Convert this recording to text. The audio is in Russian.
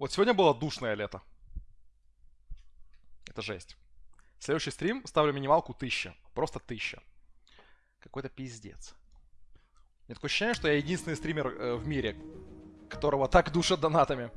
Вот сегодня было душное лето. Это жесть. Следующий стрим ставлю минималку 1000. Просто 1000. Какой-то пиздец. Мне такое ощущение, что я единственный стример э, в мире, которого так душат донатами.